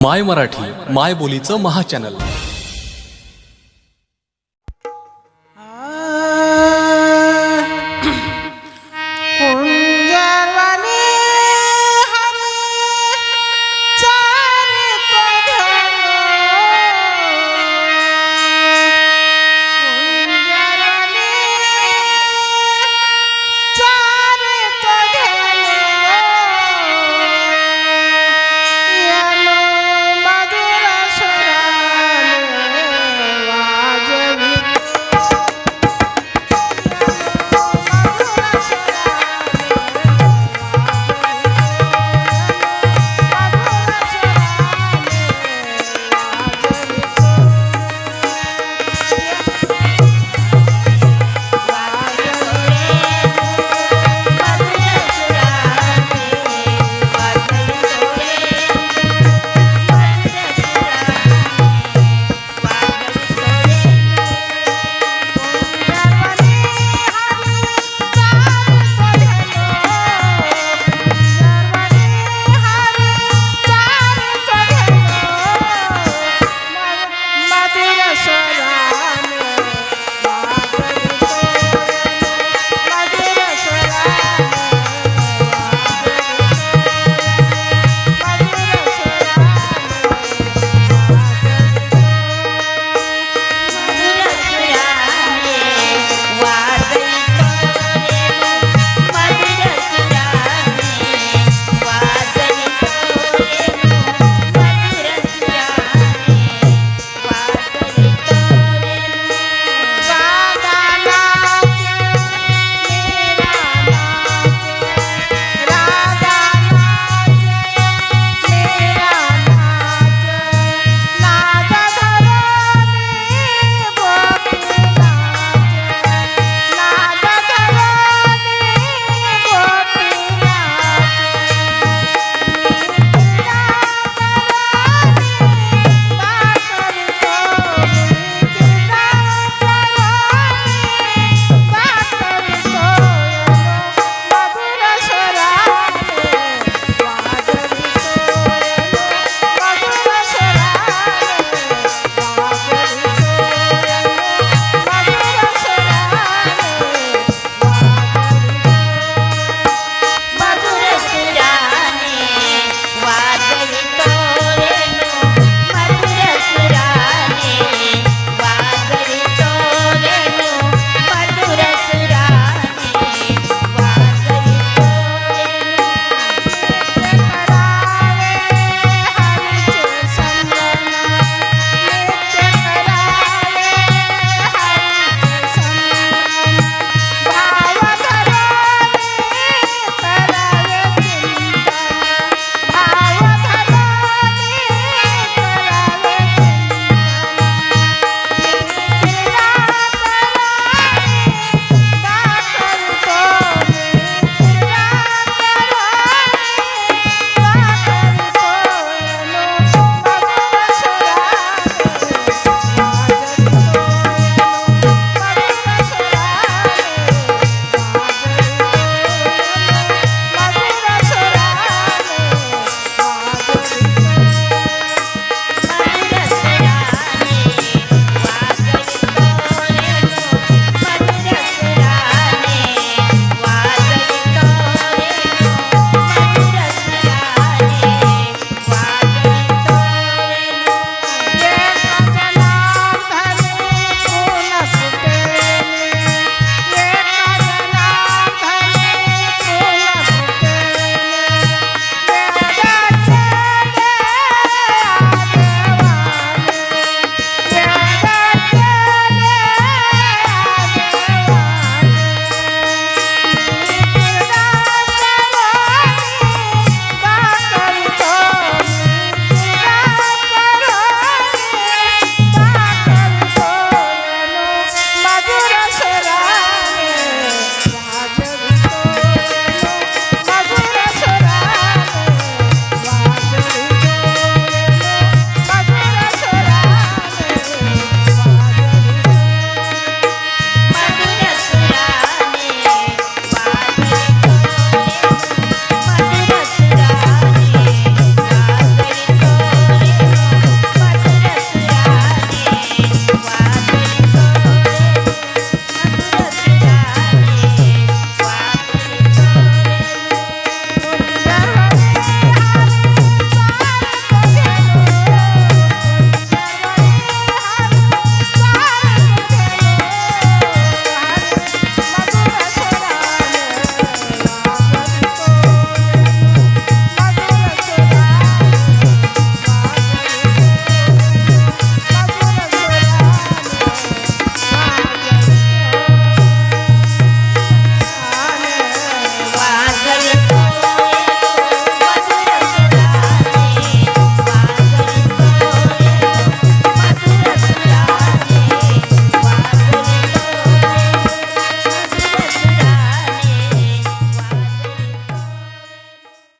माय मराठी माय बोलीचं महाचॅनल